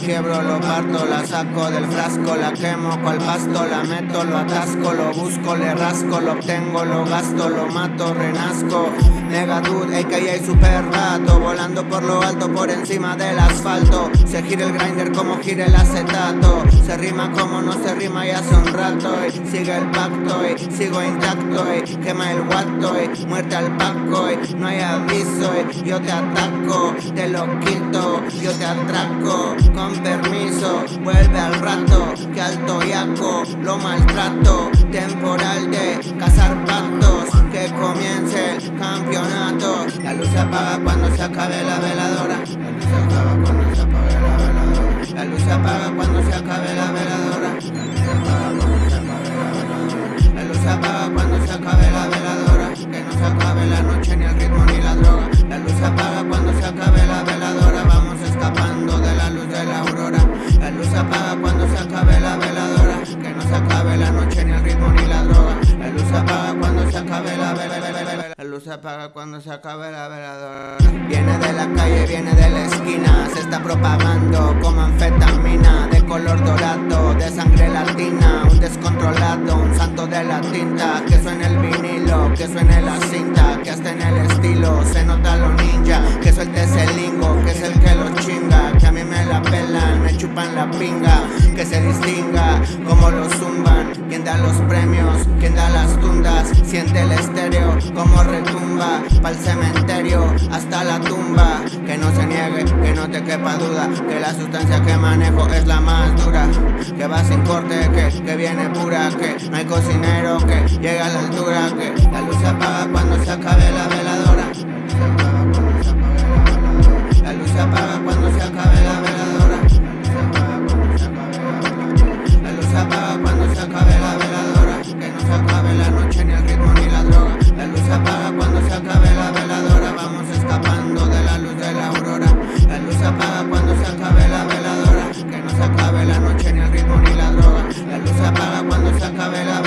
quiebro, lo parto, la saco del frasco, la quemo cual pasto, la meto, lo atasco, lo busco, le rasco, lo obtengo, lo gasto, lo mato, renazco. Negatud, AKA super rato, volando por lo alto, por encima del asfalto. Se gira el grinder como gira el acetato. Se rima como no se rima y hace un rato. Y sigue el pacto, y sigo intacto, y quema el guato, y muerte al paco, y no hay aviso, y yo te ataco, te lo quito, yo te atraco. Con permiso, vuelve al rato, que alto yaco, lo maltrato. Temporal de cazar pactos, que comience el campeonato. La luz se apaga cuando se acabe la veladora. La luz se apaga cuando se acabe la veladora. La luz se apaga cuando se acabe la veladora. La luz se apaga cuando se acabe la veladora. Que no se acabe la noche, ni el ritmo, ni la droga. La luz se apaga cuando se acabe apaga cuando se acabe la veladora. Viene de la calle, viene de la esquina. Se está propagando como anfetamina. De color dorado, de sangre latina. Un descontrolado, un santo de la tinta. Que suene el vinilo, que suene la cinta. Que hasta en el estilo se nota lo ninja. Que suelte ese lingo, que es el que lo chinga. Que a mí me la pelan, me chupan la pinga. Que se distinga como lo zumban. Quien da los premios, quien da las tundas. Siente el estéreo como retumba. Pa'l cementerio hasta la tumba. Que no se niegue, que no te quepa duda. Que la sustancia que manejo es la más dura. Que va sin corte, que, que viene pura. Que no hay cocinero que llega a la altura. Que la luz se apaga cuando se acabe la en el ritmo ni la droga. La luz se apaga cuando se acabe la